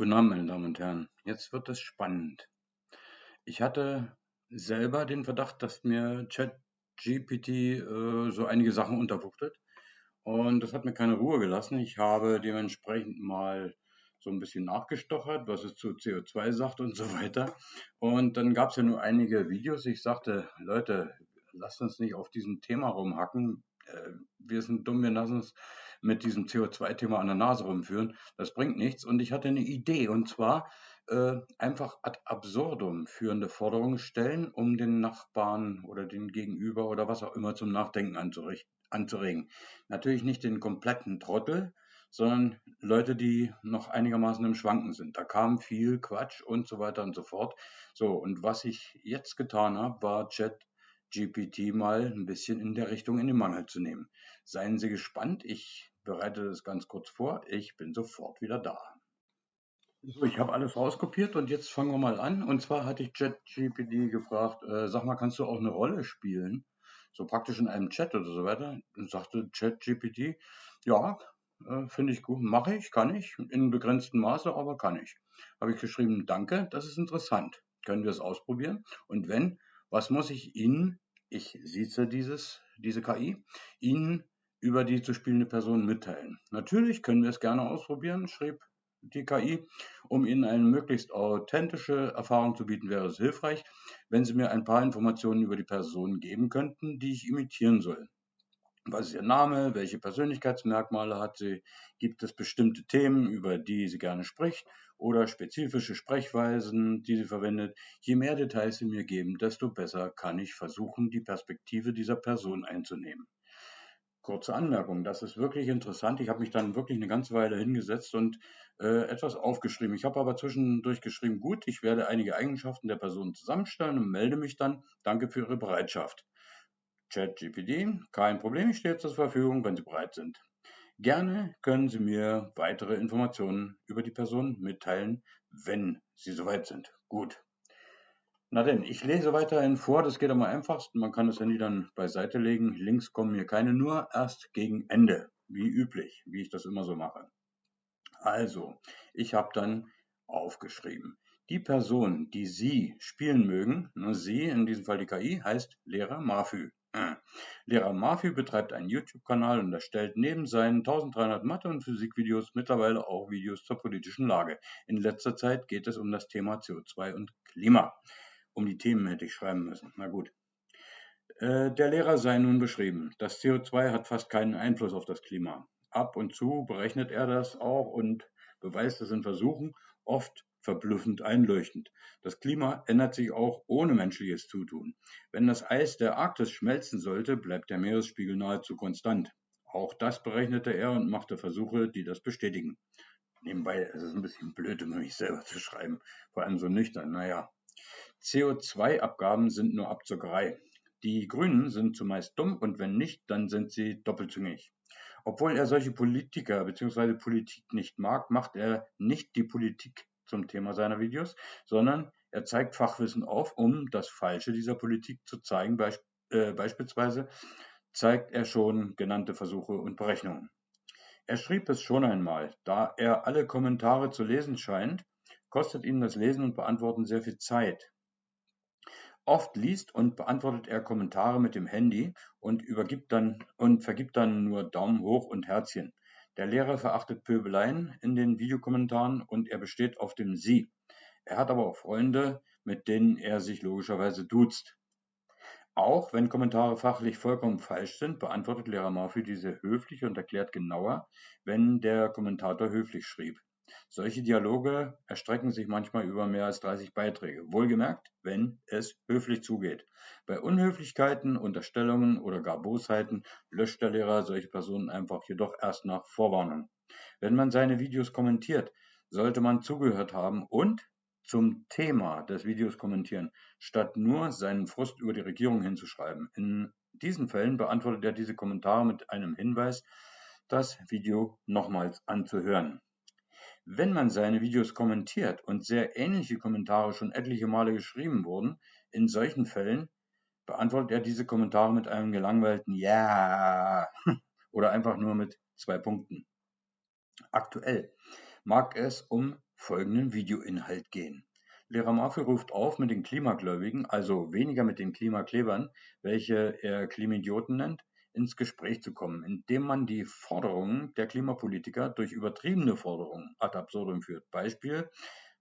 Guten Abend, meine Damen und Herren. Jetzt wird es spannend. Ich hatte selber den Verdacht, dass mir ChatGPT äh, so einige Sachen unterbuchtet. Und das hat mir keine Ruhe gelassen. Ich habe dementsprechend mal so ein bisschen nachgestochert, was es zu CO2 sagt und so weiter. Und dann gab es ja nur einige Videos. Ich sagte, Leute, lasst uns nicht auf diesem Thema rumhacken. Äh, wir sind dumm, wir lassen uns mit diesem CO2-Thema an der Nase rumführen. Das bringt nichts. Und ich hatte eine Idee, und zwar äh, einfach ad absurdum führende Forderungen stellen, um den Nachbarn oder den Gegenüber oder was auch immer zum Nachdenken anzuregen. Natürlich nicht den kompletten Trottel, sondern Leute, die noch einigermaßen im Schwanken sind. Da kam viel Quatsch und so weiter und so fort. So, und was ich jetzt getan habe, war Chat GPT mal ein bisschen in der Richtung in den Mangel zu nehmen. Seien Sie gespannt, ich bereite das ganz kurz vor. Ich bin sofort wieder da. So, ich habe alles rauskopiert und jetzt fangen wir mal an. Und zwar hatte ich ChatGPT gefragt, äh, sag mal, kannst du auch eine Rolle spielen? So praktisch in einem Chat oder so weiter. Und sagte ChatGPT, ja, äh, finde ich gut, mache ich, kann ich, in begrenztem Maße, aber kann ich. Habe ich geschrieben, danke, das ist interessant. Können wir es ausprobieren? Und wenn, was muss ich Ihnen, ich sieze dieses, diese KI, Ihnen über die zu spielende Person mitteilen? Natürlich können wir es gerne ausprobieren, schrieb die KI. Um Ihnen eine möglichst authentische Erfahrung zu bieten, wäre es hilfreich, wenn Sie mir ein paar Informationen über die Person geben könnten, die ich imitieren soll. Was ist Ihr Name? Welche Persönlichkeitsmerkmale hat sie? Gibt es bestimmte Themen, über die sie gerne spricht oder spezifische Sprechweisen, die sie verwendet? Je mehr Details Sie mir geben, desto besser kann ich versuchen, die Perspektive dieser Person einzunehmen. Kurze Anmerkung, das ist wirklich interessant. Ich habe mich dann wirklich eine ganze Weile hingesetzt und äh, etwas aufgeschrieben. Ich habe aber zwischendurch geschrieben, gut, ich werde einige Eigenschaften der Person zusammenstellen und melde mich dann. Danke für Ihre Bereitschaft. ChatGPT, kein Problem, ich stehe zur Verfügung, wenn Sie bereit sind. Gerne können Sie mir weitere Informationen über die Person mitteilen, wenn Sie soweit sind. Gut. Na denn, ich lese weiterhin vor, das geht am einfachsten. Man kann das Handy dann beiseite legen. Links kommen mir keine, nur erst gegen Ende, wie üblich, wie ich das immer so mache. Also, ich habe dann aufgeschrieben. Die Person, die Sie spielen mögen, ne, Sie, in diesem Fall die KI, heißt Lehrer Mafü. Äh. Lehrer Mafü betreibt einen YouTube-Kanal und erstellt neben seinen 1300 Mathe- und Physikvideos mittlerweile auch Videos zur politischen Lage. In letzter Zeit geht es um das Thema CO2 und Klima. Um die Themen hätte ich schreiben müssen. Na gut. Äh, der Lehrer sei nun beschrieben. Das CO2 hat fast keinen Einfluss auf das Klima. Ab und zu berechnet er das auch und beweist es in Versuchen, oft verblüffend einleuchtend. Das Klima ändert sich auch ohne menschliches Zutun. Wenn das Eis der Arktis schmelzen sollte, bleibt der Meeresspiegel nahezu konstant. Auch das berechnete er und machte Versuche, die das bestätigen. Nebenbei ist es ein bisschen blöd, um mich selber zu schreiben, vor allem so nüchtern. Naja, CO2-Abgaben sind nur Abzockerei. Die Grünen sind zumeist dumm und wenn nicht, dann sind sie doppelzüngig. Obwohl er solche Politiker bzw. Politik nicht mag, macht er nicht die Politik zum Thema seiner Videos, sondern er zeigt Fachwissen auf, um das Falsche dieser Politik zu zeigen. Beisp äh, beispielsweise zeigt er schon genannte Versuche und Berechnungen. Er schrieb es schon einmal, da er alle Kommentare zu lesen scheint, kostet ihn das Lesen und Beantworten sehr viel Zeit. Oft liest und beantwortet er Kommentare mit dem Handy und übergibt dann und vergibt dann nur Daumen hoch und Herzchen. Der Lehrer verachtet Pöbeleien in den Videokommentaren und er besteht auf dem Sie. Er hat aber auch Freunde, mit denen er sich logischerweise duzt. Auch wenn Kommentare fachlich vollkommen falsch sind, beantwortet Lehrer Murphy diese höflich und erklärt genauer, wenn der Kommentator höflich schrieb. Solche Dialoge erstrecken sich manchmal über mehr als 30 Beiträge, wohlgemerkt, wenn es höflich zugeht. Bei Unhöflichkeiten, Unterstellungen oder gar Bosheiten löscht der Lehrer solche Personen einfach jedoch erst nach Vorwarnung. Wenn man seine Videos kommentiert, sollte man zugehört haben und zum Thema des Videos kommentieren, statt nur seinen Frust über die Regierung hinzuschreiben. In diesen Fällen beantwortet er diese Kommentare mit einem Hinweis, das Video nochmals anzuhören. Wenn man seine Videos kommentiert und sehr ähnliche Kommentare schon etliche Male geschrieben wurden, in solchen Fällen beantwortet er diese Kommentare mit einem gelangweilten Ja oder einfach nur mit zwei Punkten. Aktuell mag es um folgenden Videoinhalt gehen. Lehrer Murphy ruft auf, mit den Klimagläubigen, also weniger mit den Klimaklebern, welche er Klimidioten nennt, ins Gespräch zu kommen, indem man die Forderungen der Klimapolitiker durch übertriebene Forderungen ad absurdum führt. Beispiel,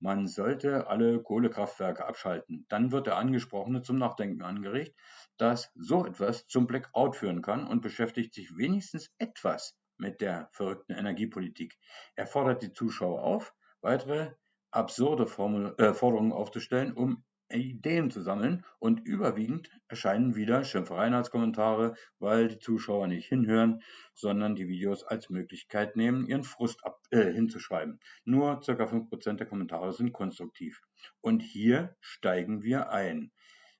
man sollte alle Kohlekraftwerke abschalten. Dann wird der Angesprochene zum Nachdenken angeregt, dass so etwas zum Blackout führen kann und beschäftigt sich wenigstens etwas mit der verrückten Energiepolitik. Er fordert die Zuschauer auf, weitere absurde Formel, äh, Forderungen aufzustellen, um Ideen zu sammeln und überwiegend erscheinen wieder Schimpfereien als Kommentare, weil die Zuschauer nicht hinhören, sondern die Videos als Möglichkeit nehmen, ihren Frust ab, äh, hinzuschreiben. Nur ca. 5% der Kommentare sind konstruktiv. Und hier steigen wir ein.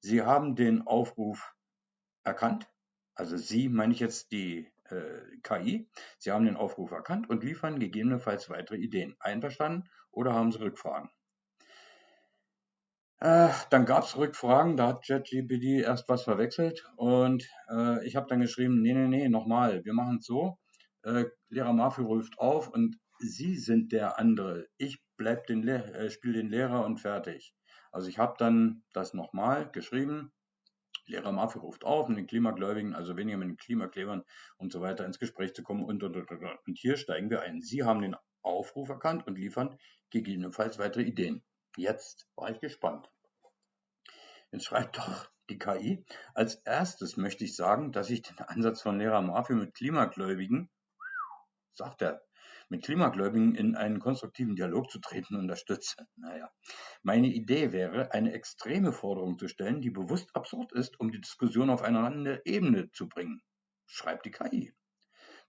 Sie haben den Aufruf erkannt, also Sie meine ich jetzt die äh, KI. Sie haben den Aufruf erkannt und liefern gegebenenfalls weitere Ideen. Einverstanden oder haben Sie Rückfragen? Äh, dann gab es Rückfragen, da hat ChatGPT erst was verwechselt und äh, ich habe dann geschrieben, nee, nee, nee, nochmal, wir machen es so, äh, Lehrer Murphy ruft auf und Sie sind der andere, ich bleib den äh, spiele den Lehrer und fertig. Also ich habe dann das nochmal geschrieben, Lehrer Murphy ruft auf, mit den Klimagläubigen, also weniger mit den Klimaklebern und so weiter ins Gespräch zu kommen und, und, und, und. und hier steigen wir ein. Sie haben den Aufruf erkannt und liefern gegebenenfalls weitere Ideen. Jetzt war ich gespannt. Jetzt schreibt doch die KI. Als erstes möchte ich sagen, dass ich den Ansatz von Lehrer Murphy mit Klimagläubigen, sagt er, mit Klimagläubigen in einen konstruktiven Dialog zu treten unterstütze. Naja, meine Idee wäre, eine extreme Forderung zu stellen, die bewusst absurd ist, um die Diskussion auf eine andere Ebene zu bringen, schreibt die KI.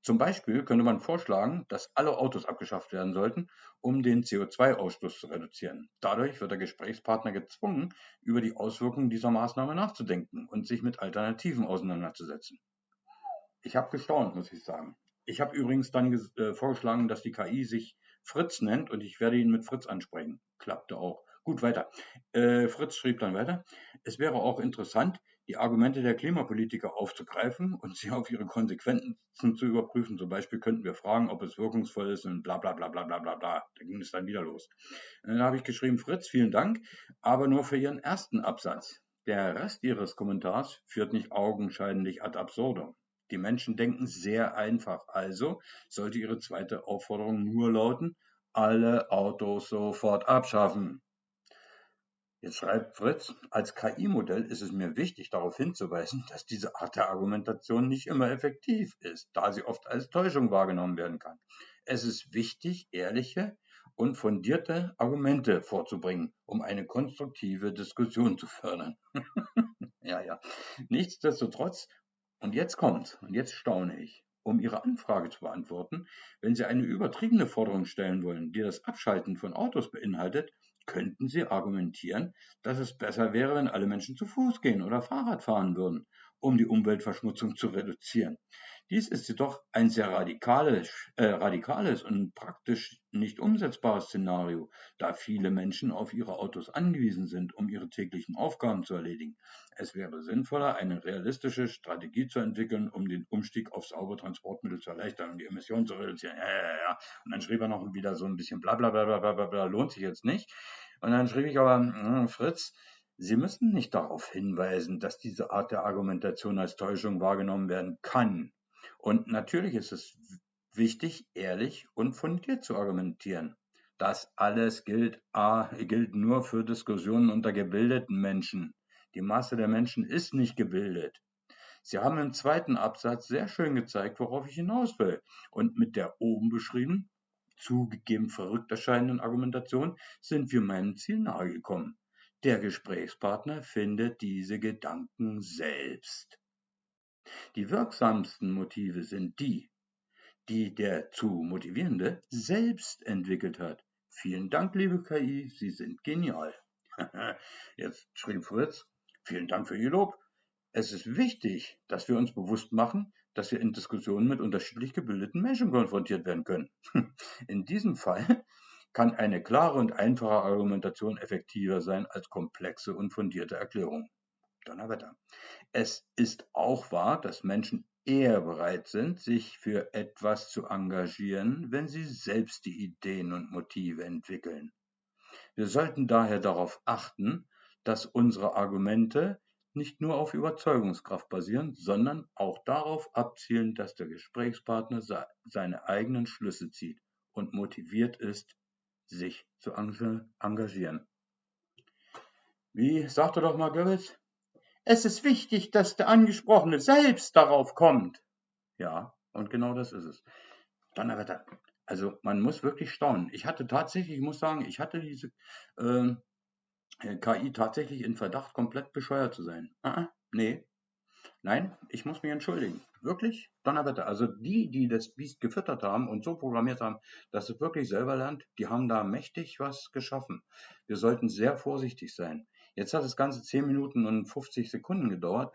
Zum Beispiel könnte man vorschlagen, dass alle Autos abgeschafft werden sollten, um den CO2-Ausstoß zu reduzieren. Dadurch wird der Gesprächspartner gezwungen, über die Auswirkungen dieser Maßnahme nachzudenken und sich mit Alternativen auseinanderzusetzen. Ich habe gestaunt, muss ich sagen. Ich habe übrigens dann äh, vorgeschlagen, dass die KI sich Fritz nennt und ich werde ihn mit Fritz ansprechen. Klappte auch. Gut, weiter. Äh, Fritz schrieb dann weiter. Es wäre auch interessant, die Argumente der Klimapolitiker aufzugreifen und sie auf ihre Konsequenzen zu überprüfen. Zum Beispiel könnten wir fragen, ob es wirkungsvoll ist und bla bla bla bla bla bla bla. Da ging es dann wieder los. Dann habe ich geschrieben, Fritz, vielen Dank, aber nur für Ihren ersten Absatz. Der Rest Ihres Kommentars führt nicht augenscheinlich ad absurdum. Die Menschen denken sehr einfach. Also sollte Ihre zweite Aufforderung nur lauten, alle Autos sofort abschaffen. Jetzt schreibt Fritz, als KI-Modell ist es mir wichtig, darauf hinzuweisen, dass diese Art der Argumentation nicht immer effektiv ist, da sie oft als Täuschung wahrgenommen werden kann. Es ist wichtig, ehrliche und fundierte Argumente vorzubringen, um eine konstruktive Diskussion zu fördern. ja, ja. Nichtsdestotrotz, und jetzt kommt, und jetzt staune ich, um Ihre Anfrage zu beantworten, wenn Sie eine übertriebene Forderung stellen wollen, die das Abschalten von Autos beinhaltet, könnten Sie argumentieren, dass es besser wäre, wenn alle Menschen zu Fuß gehen oder Fahrrad fahren würden, um die Umweltverschmutzung zu reduzieren. Dies ist jedoch ein sehr radikales, äh, radikales und praktisch nicht umsetzbares Szenario, da viele Menschen auf ihre Autos angewiesen sind, um ihre täglichen Aufgaben zu erledigen. Es wäre sinnvoller, eine realistische Strategie zu entwickeln, um den Umstieg auf saubere Transportmittel zu erleichtern und die Emissionen zu reduzieren. Ja, ja, ja. Und dann schrieb er noch wieder so ein bisschen bla bla bla bla bla bla, lohnt sich jetzt nicht. Und dann schrieb ich aber, hm, Fritz, Sie müssen nicht darauf hinweisen, dass diese Art der Argumentation als Täuschung wahrgenommen werden kann. Und natürlich ist es wichtig, ehrlich und fundiert zu argumentieren. Das alles gilt, A, gilt nur für Diskussionen unter gebildeten Menschen. Die Masse der Menschen ist nicht gebildet. Sie haben im zweiten Absatz sehr schön gezeigt, worauf ich hinaus will. Und mit der oben beschrieben, zugegeben verrückt erscheinenden Argumentation sind wir meinem Ziel nahegekommen. Der Gesprächspartner findet diese Gedanken selbst. Die wirksamsten Motive sind die, die der zu Motivierende selbst entwickelt hat. Vielen Dank, liebe KI, Sie sind genial. Jetzt schrieb Fritz, vielen Dank für Ihr Lob. Es ist wichtig, dass wir uns bewusst machen, dass wir in Diskussionen mit unterschiedlich gebildeten Menschen konfrontiert werden können. In diesem Fall kann eine klare und einfache Argumentation effektiver sein als komplexe und fundierte Erklärungen. Donnerwetter. Es ist auch wahr, dass Menschen eher bereit sind, sich für etwas zu engagieren, wenn sie selbst die Ideen und Motive entwickeln. Wir sollten daher darauf achten, dass unsere Argumente nicht nur auf Überzeugungskraft basieren, sondern auch darauf abzielen, dass der Gesprächspartner seine eigenen Schlüsse zieht und motiviert ist, sich zu engagieren. Wie sagte doch mal Goebbels? Es ist wichtig, dass der Angesprochene selbst darauf kommt. Ja, und genau das ist es. Donnerwetter. Also man muss wirklich staunen. Ich hatte tatsächlich, ich muss sagen, ich hatte diese äh, KI tatsächlich in Verdacht, komplett bescheuert zu sein. Ah, nee. Nein, ich muss mich entschuldigen. Wirklich? Donnerwetter. Also die, die das Biest gefüttert haben und so programmiert haben, dass es wirklich selber lernt, die haben da mächtig was geschaffen. Wir sollten sehr vorsichtig sein. Jetzt hat das Ganze 10 Minuten und 50 Sekunden gedauert.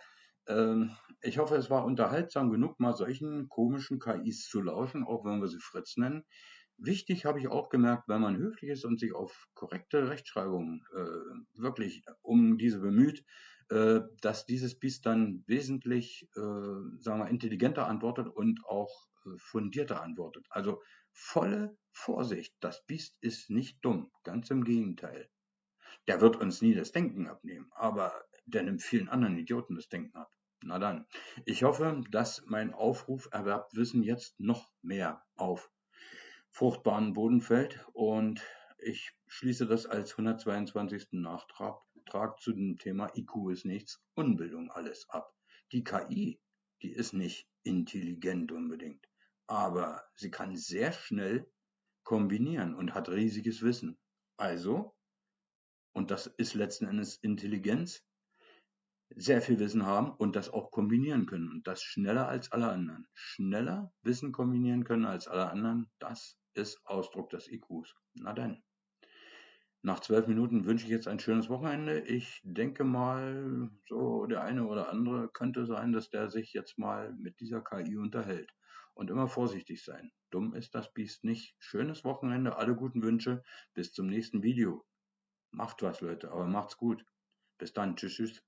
Ähm, ich hoffe, es war unterhaltsam genug, mal solchen komischen KIs zu lauschen, auch wenn wir sie Fritz nennen. Wichtig habe ich auch gemerkt, wenn man höflich ist und sich auf korrekte Rechtschreibung äh, wirklich um diese bemüht, äh, dass dieses Biest dann wesentlich, äh, sagen wir, intelligenter antwortet und auch äh, fundierter antwortet. Also volle Vorsicht, das Biest ist nicht dumm, ganz im Gegenteil. Der wird uns nie das Denken abnehmen, aber der nimmt vielen anderen Idioten das Denken ab. Na dann, ich hoffe, dass mein Aufruf erwerbt Wissen jetzt noch mehr auf fruchtbaren Boden fällt und ich schließe das als 122. Nachtrag zu dem Thema IQ ist nichts, Unbildung alles ab. Die KI, die ist nicht intelligent unbedingt, aber sie kann sehr schnell kombinieren und hat riesiges Wissen. Also und das ist letzten Endes Intelligenz, sehr viel Wissen haben und das auch kombinieren können und das schneller als alle anderen. Schneller Wissen kombinieren können als alle anderen, das ist Ausdruck des IQs. Na dann. Nach zwölf Minuten wünsche ich jetzt ein schönes Wochenende. Ich denke mal, so der eine oder andere könnte sein, dass der sich jetzt mal mit dieser KI unterhält. Und immer vorsichtig sein. Dumm ist das Biest nicht. Schönes Wochenende, alle guten Wünsche. Bis zum nächsten Video. Macht was, Leute, aber macht's gut. Bis dann. Tschüss, tschüss.